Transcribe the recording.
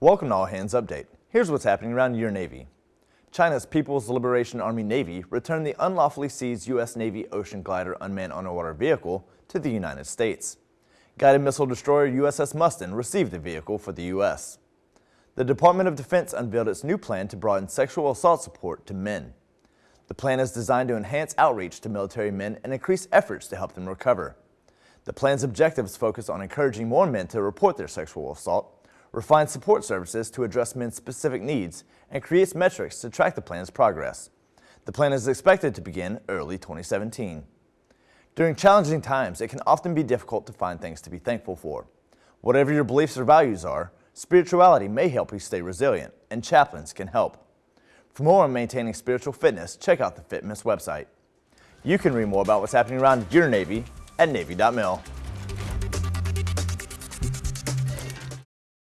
Welcome to All Hands Update. Here's what's happening around your Navy. China's People's Liberation Army Navy returned the unlawfully seized U.S. Navy Ocean Glider unmanned underwater vehicle to the United States. Guided missile destroyer USS Mustin received the vehicle for the U.S. The Department of Defense unveiled its new plan to broaden sexual assault support to men. The plan is designed to enhance outreach to military men and increase efforts to help them recover. The plan's objectives focus on encouraging more men to report their sexual assault, refine support services to address men's specific needs, and creates metrics to track the plan's progress. The plan is expected to begin early 2017. During challenging times, it can often be difficult to find things to be thankful for. Whatever your beliefs or values are, spirituality may help you stay resilient, and chaplains can help. For more on maintaining spiritual fitness, check out the FitMiss website. You can read more about what's happening around your Navy at Navy.mil.